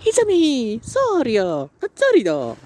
ひざみ、そうりょ、ぱっつりだ。